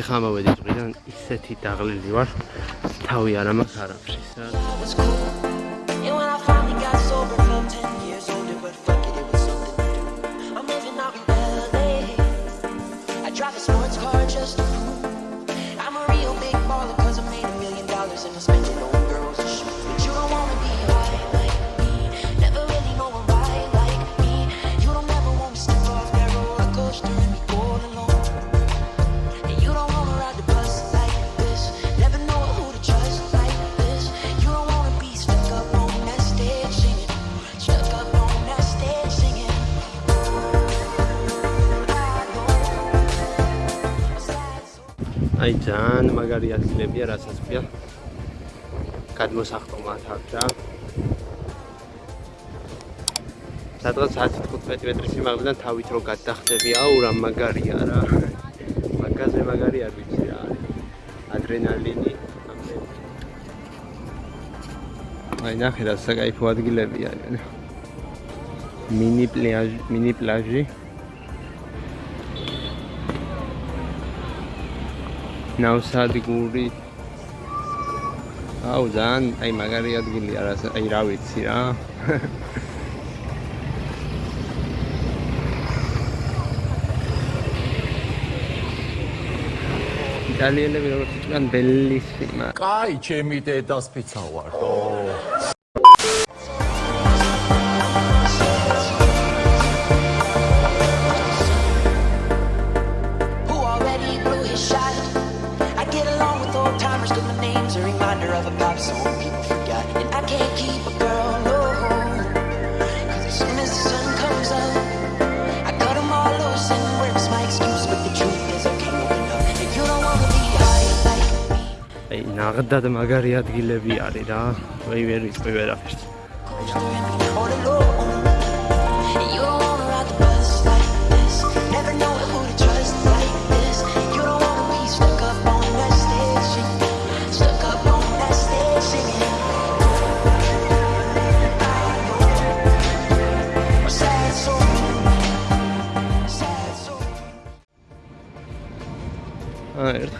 ეხლა მოვედი ზღვიდან ისეთი დაღლილი ვარ თავი არ ამას არაფრის ძალიან მაგარი ადგილებია, რასაც ქვია. გადმოსახტომათ აქ რა. სადღაც 10-15 მეტრის სიმაღლიდან თავით რო გადახდები, აუ რა მაგარია რა. მაგაზე მაგარი არ ვიცი რა არის. ადრენალინი აი ნახე რა საკაიფო ადგილები არის. მინი პლაჟი, მინი პლაჟი. ნავსადგური აუ ძალიან აი მაგარი ადგილი არა აი რა ვიცი რა იტალიელები როგორც იტყვიან ბელისიმა. კაი, ჩემი დედასფიცა ვარ. ო reminder of a pop song people forgot. And I can't keep a girl, no. Cause as soon as the sun comes up, I cut them all loose and works my excuse. But the truth is, I can't open up. And you don't wanna be high like me. აი, ნაღდად მაგარი ადგილები არის რა. ვეი ვერ ვიტყვი ვერაფერს.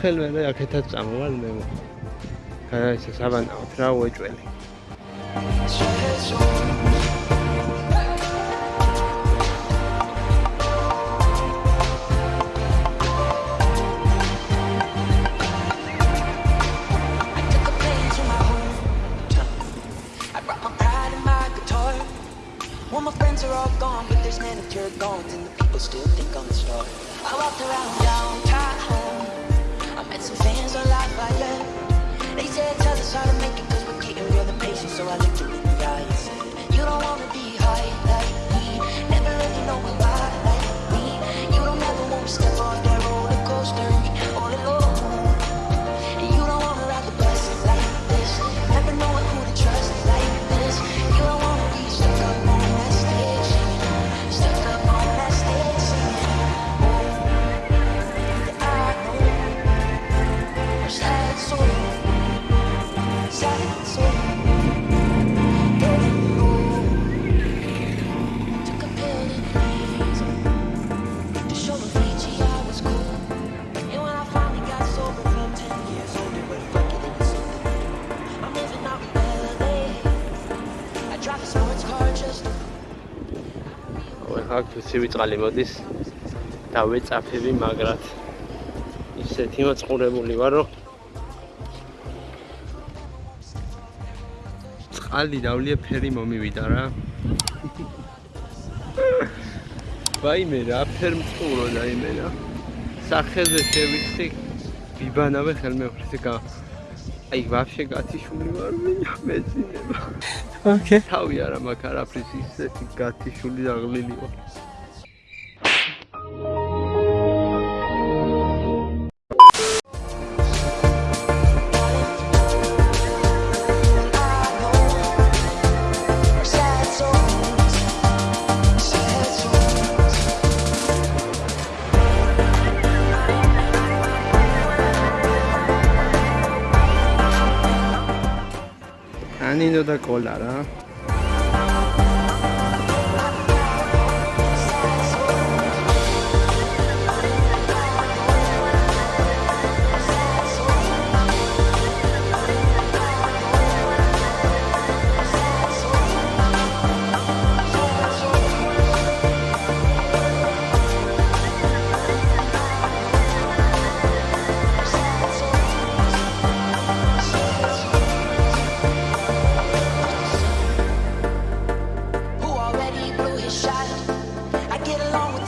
ხელმე და აქეთაც წამოვალ მე. გაიცა საბანაოთ რა უეჭველი. ვიცი ვიწყალი მოდის. და ვეწაფები მაგრად. ისეთი მოწყურებული ვარ რომ წყალი დავლია ფერი მომივიდა რა. ვაიმე რა ფერ მწყურო დაიმე რა. სახეზე შევიხსი ვიბანავე ხელმეფრით გა აი ვაფშე გათიშვილი ვარ მინდა მეცინება ოკეი. თავი არა მაქვს არაფრის ისეთი გათიშვილი აღლილი ვარ. და კოლა რა.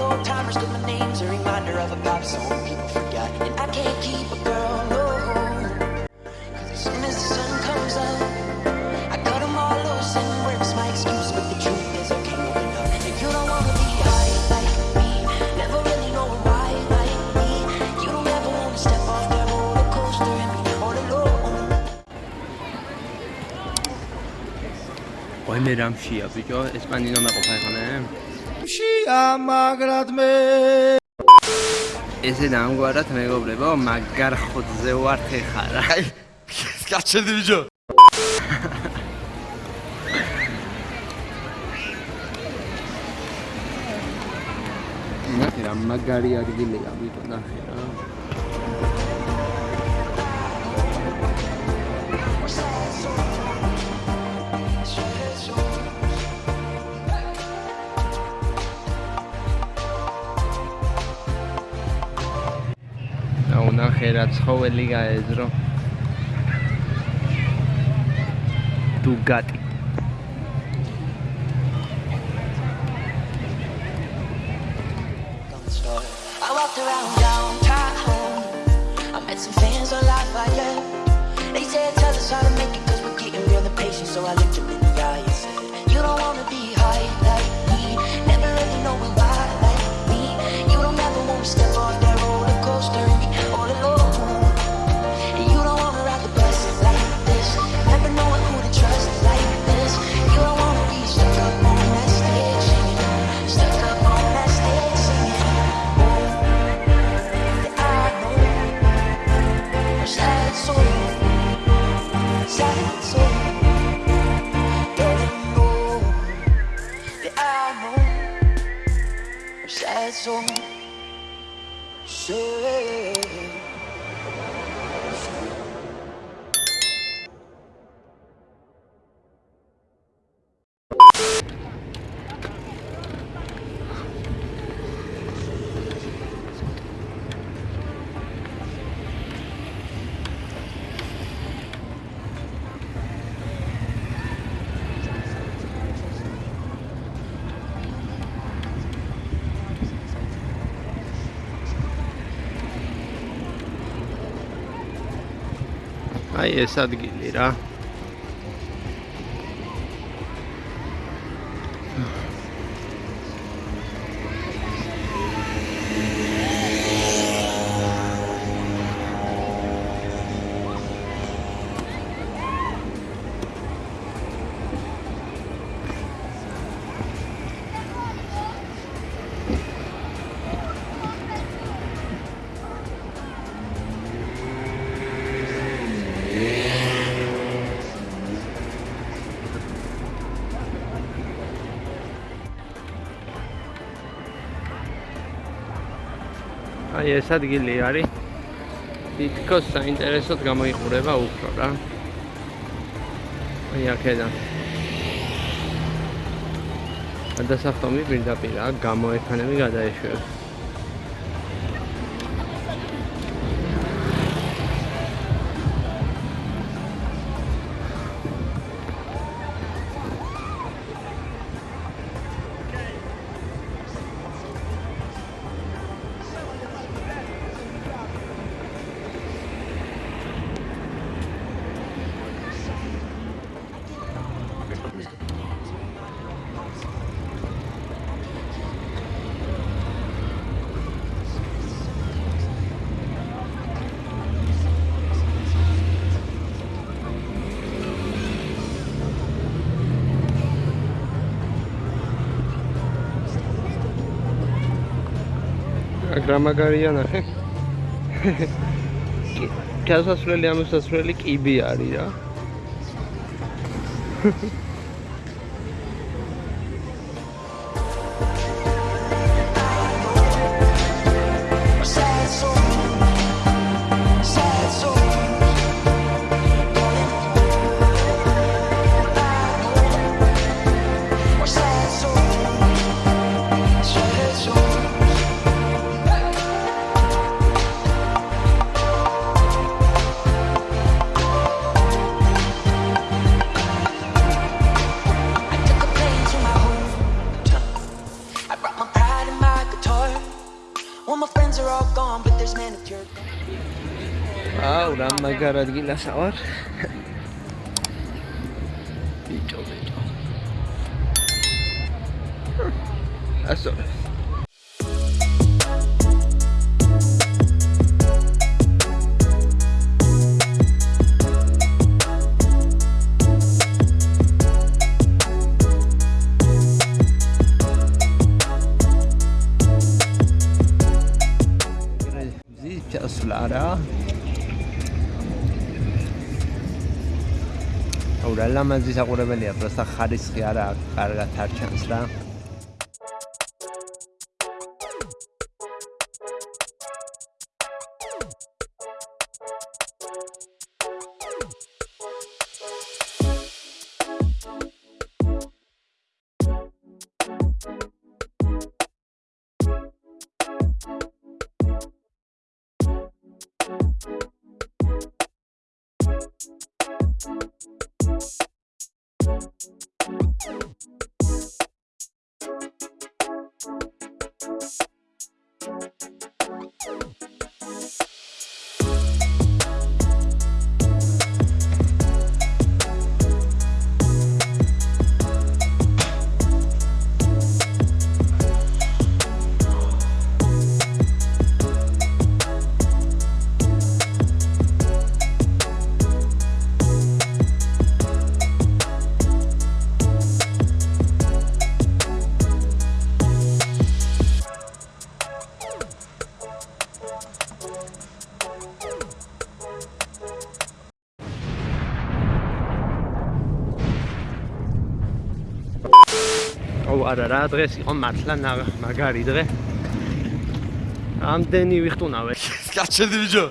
old-timers my name's a reminder of a pop song people forgot. And I can't keep a girl, no Cause as soon as the sun comes up I cut them all loose and work's my excuse But the truth is I can't open up. If you don't wanna be high like me Never really know why like me You don't ever wanna step off that roller coaster And be all alone. Boy, میرم چی؟ از اینجا اسپندینا مقابل کنم შია მაგრად მე. ესე დამგვარად მეგობრებო მაგარ ხოთზე ვარ ხეხარა აი გაჩერდი ბიჭო. ნახე რა მაგარი ადგილია ბიჭო ნახე რა აუ ნახე რა ცხოველი გაეზრო დუგატი 中。აი ეს ადგილი რა აი ეს ადგილი არის. თითქოს საინტერესოდ გამოიყურება უფრო რა. აი აქედან გადასახტომი პირდაპირაა გამოექანები გადაეშვებს რა მაგარია ნახე გასასვლელი ამოსასვლელი კიბი არის რა all gone, but there's manicured. Wow, Ram Nagarat gila sawar. That's all. ლამაზი საყურებელია პროსტა ხარისხი არა აქვს, კარგად არ ჩანს რა აუ არა რა დღეს იყო მართლა მაგარი დღე. ამდენი ვიხტუნავე. გაჩერდი ბიჭო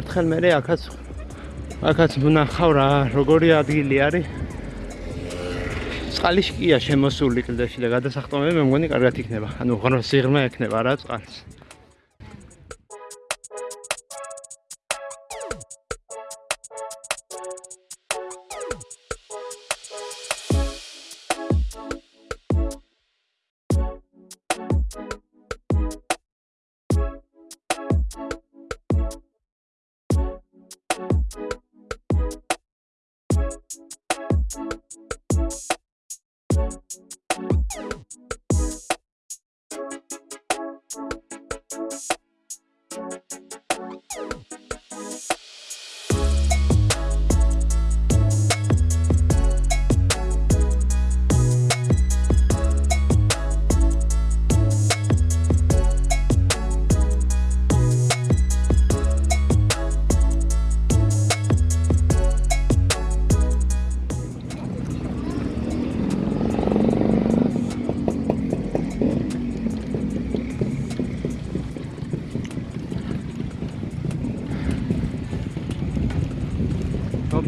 ერთხელ მე აქაც აქაც ვნახავ რა როგორი ადგილი არის. წყალი შკია შემოსული კლდეში და გადასახტომები მე მგონი კარგად იქნება. ანუ ღრმა სიღრმე ექნება რა წყალს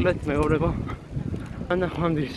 მოკლედ მეორება ანახვამდის